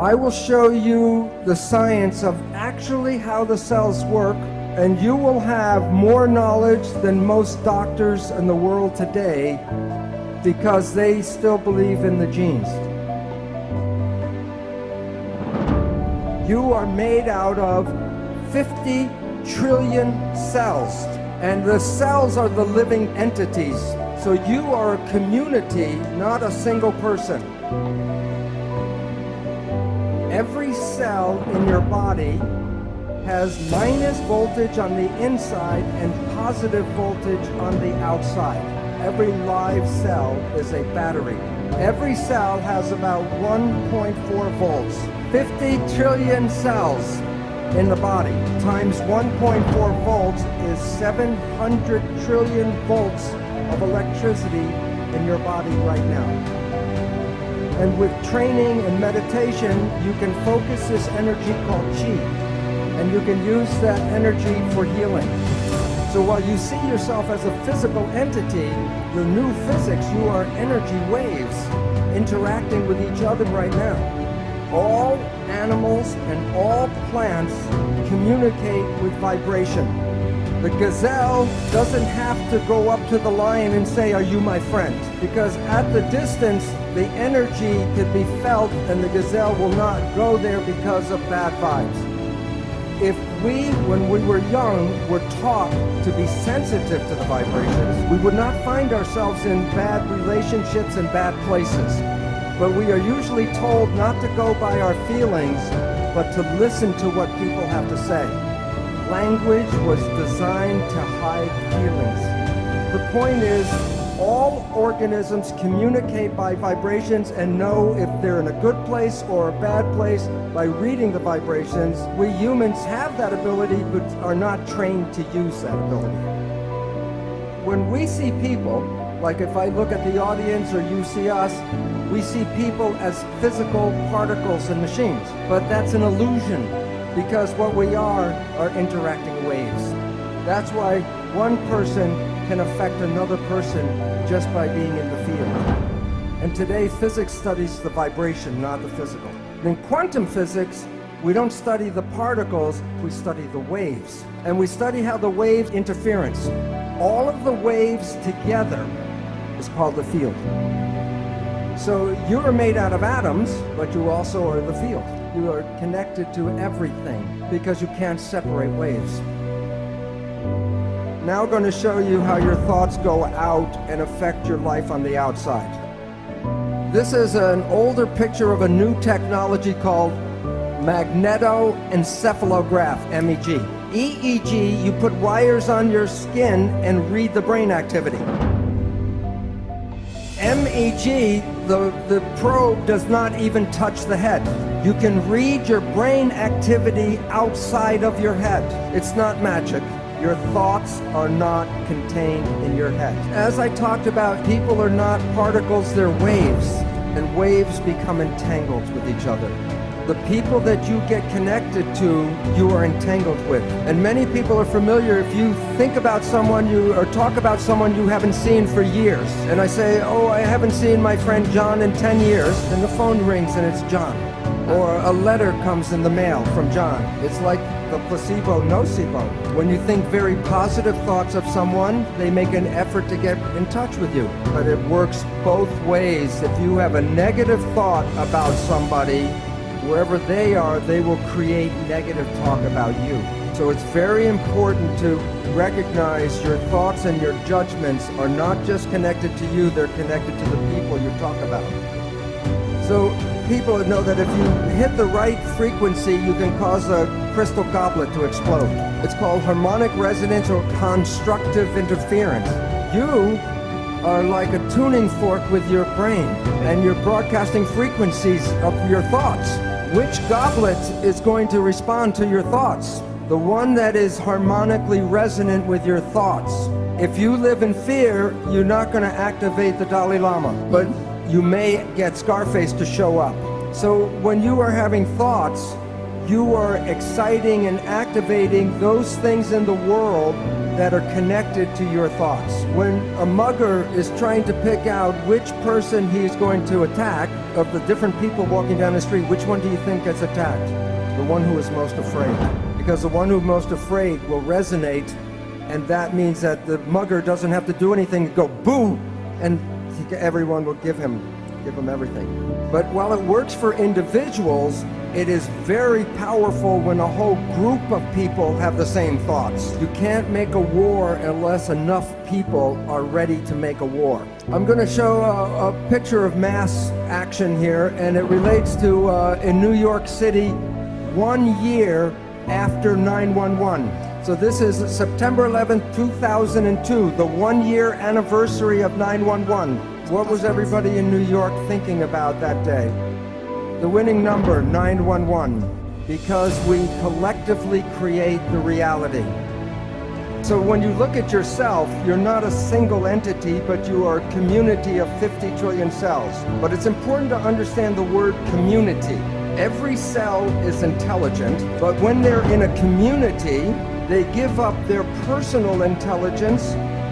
I will show you the science of actually how the cells work and you will have more knowledge than most doctors in the world today because they still believe in the genes. You are made out of 50 trillion cells and the cells are the living entities. So you are a community, not a single person. Every cell in your body has minus voltage on the inside and positive voltage on the outside. Every live cell is a battery. Every cell has about 1.4 volts. 50 trillion cells in the body times 1.4 volts is 700 trillion volts of electricity in your body right now. And with training and meditation, you can focus this energy called chi and you can use that energy for healing. So while you see yourself as a physical entity, the new physics, you are energy waves interacting with each other right now. All animals and all plants communicate with vibration. The gazelle doesn't have to go up to the lion and say, are you my friend? Because at the distance, the energy can be felt and the gazelle will not go there because of bad vibes if we, when we were young, were taught to be sensitive to the vibrations, we would not find ourselves in bad relationships and bad places. But we are usually told not to go by our feelings, but to listen to what people have to say. Language was designed to hide feelings. The point is, all organisms communicate by vibrations and know if they're in a good place or a bad place by reading the vibrations. We humans have that ability but are not trained to use that ability. When we see people, like if I look at the audience or you see us, we see people as physical particles and machines. But that's an illusion because what we are are interacting waves. That's why one person can affect another person just by being in the field. And today, physics studies the vibration, not the physical. In quantum physics, we don't study the particles, we study the waves. And we study how the wave interference. All of the waves together is called the field. So you are made out of atoms, but you also are the field. You are connected to everything because you can't separate waves. Now I'm going to show you how your thoughts go out and affect your life on the outside. This is an older picture of a new technology called magnetoencephalograph, MEG. EEG, you put wires on your skin and read the brain activity. MEG, the, the probe does not even touch the head. You can read your brain activity outside of your head. It's not magic. Your thoughts are not contained in your head. As I talked about, people are not particles, they're waves. And waves become entangled with each other. The people that you get connected to, you are entangled with. And many people are familiar if you think about someone you or talk about someone you haven't seen for years. And I say, oh, I haven't seen my friend John in 10 years. And the phone rings and it's John. Or a letter comes in the mail from John. It's like the placebo nocebo. When you think very positive thoughts of someone, they make an effort to get in touch with you. But it works both ways. If you have a negative thought about somebody, wherever they are, they will create negative talk about you. So it's very important to recognize your thoughts and your judgments are not just connected to you, they're connected to the people you talk about. So people know that if you hit the right frequency, you can cause a crystal goblet to explode. It's called harmonic resonance or constructive interference. You are like a tuning fork with your brain, and you're broadcasting frequencies of your thoughts. Which goblet is going to respond to your thoughts? The one that is harmonically resonant with your thoughts. If you live in fear, you're not going to activate the Dalai Lama. But you may get Scarface to show up. So when you are having thoughts, you are exciting and activating those things in the world that are connected to your thoughts. When a mugger is trying to pick out which person he's going to attack, of the different people walking down the street, which one do you think gets attacked? The one who is most afraid. Because the one who's most afraid will resonate, and that means that the mugger doesn't have to do anything, go boo, and everyone will give him give him everything. But while it works for individuals, it is very powerful when a whole group of people have the same thoughts. You can't make a war unless enough people are ready to make a war. I'm going to show a, a picture of mass action here, and it relates to uh, in New York City one year after 911. So this is September 11, 2002, the one year anniversary of 911. What was everybody in New York thinking about that day? The winning number, 911, because we collectively create the reality. So when you look at yourself, you're not a single entity, but you are a community of 50 trillion cells. But it's important to understand the word community. Every cell is intelligent, but when they're in a community, they give up their personal intelligence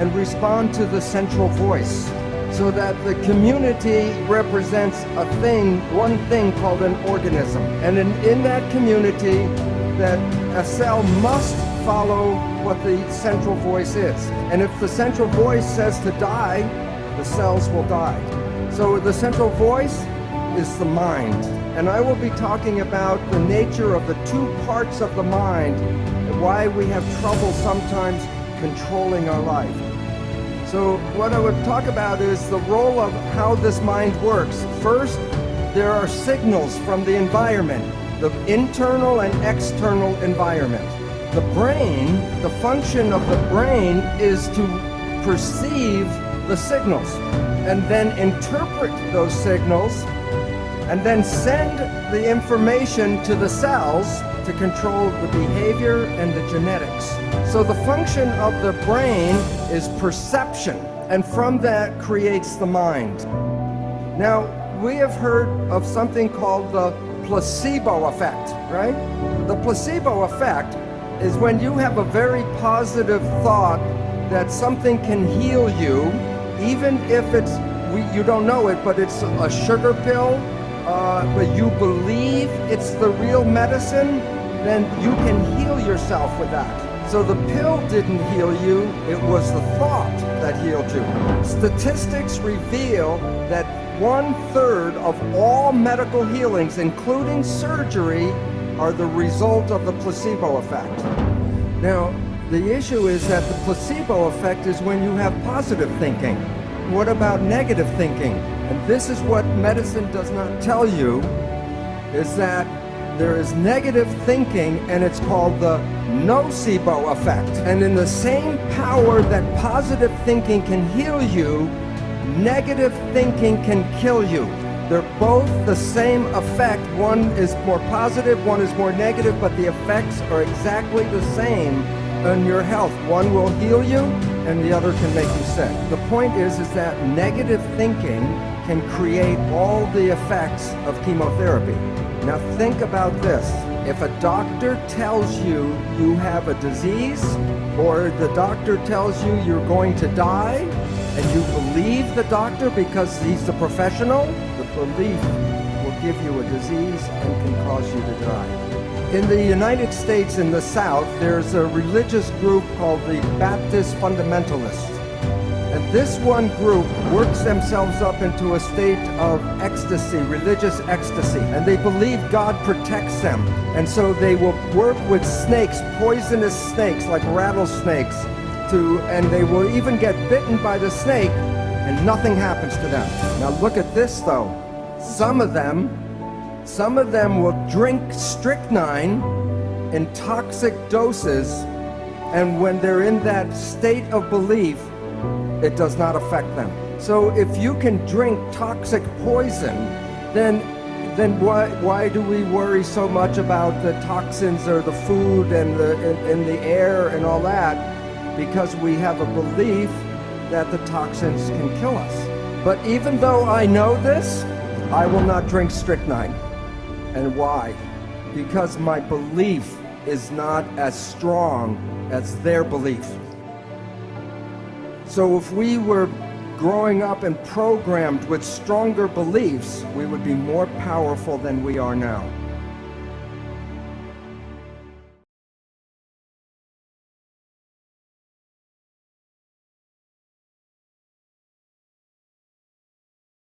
and respond to the central voice so that the community represents a thing, one thing called an organism. And in, in that community, that a cell must follow what the central voice is. And if the central voice says to die, the cells will die. So the central voice is the mind. And I will be talking about the nature of the two parts of the mind and why we have trouble sometimes controlling our life. So what I would talk about is the role of how this mind works. First, there are signals from the environment, the internal and external environment. The brain, the function of the brain is to perceive the signals and then interpret those signals and then send the information to the cells to control the behavior and the genetics. So the function of the brain is perception, and from that creates the mind. Now, we have heard of something called the placebo effect, right? The placebo effect is when you have a very positive thought that something can heal you, even if it's, you don't know it, but it's a sugar pill, uh, but you believe it's the real medicine, then you can heal yourself with that. So the pill didn't heal you, it was the thought that healed you. Statistics reveal that one third of all medical healings, including surgery, are the result of the placebo effect. Now, the issue is that the placebo effect is when you have positive thinking. What about negative thinking? And this is what medicine does not tell you, is that there is negative thinking and it's called the nocebo effect. And in the same power that positive thinking can heal you, negative thinking can kill you. They're both the same effect. One is more positive, one is more negative, but the effects are exactly the same on your health. One will heal you and the other can make you sick. The point is, is that negative thinking can create all the effects of chemotherapy. Now think about this. If a doctor tells you you have a disease, or the doctor tells you you're going to die, and you believe the doctor because he's the professional, the belief will give you a disease and can cause you to die. In the United States, in the South, there's a religious group called the Baptist Fundamentalists. And this one group works themselves up into a state of ecstasy, religious ecstasy, and they believe God protects them. And so they will work with snakes, poisonous snakes like rattlesnakes, to, and they will even get bitten by the snake and nothing happens to them. Now look at this though. Some of them, some of them will drink strychnine in toxic doses and when they're in that state of belief, it does not affect them. So if you can drink toxic poison, then then why why do we worry so much about the toxins or the food and the in, in the air and all that? Because we have a belief that the toxins can kill us. But even though I know this, I will not drink strychnine. And why? because my belief is not as strong as their belief. So if we were growing up and programmed with stronger beliefs, we would be more powerful than we are now.